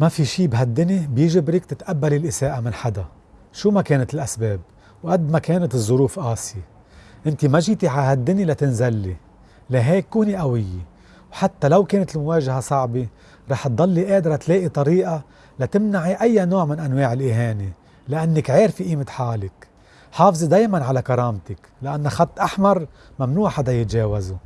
ما في شيء بهالدنيا بيجبرك تتقبلي الإساءة من حدا. شو ما كانت الأسباب؟ وقد ما كانت الظروف قاسية. انت ما جيتي على هالدنيا لتنزلي. لهيك كوني قوية وحتى لو كانت المواجهة صعبة رح تضلي قادرة تلاقي طريقة لتمنعي أي نوع من أنواع الإهانة لأنك عارفة قيمة حالك. حافظي دايما على كرامتك لأن خط أحمر ممنوع حدا يتجاوزه.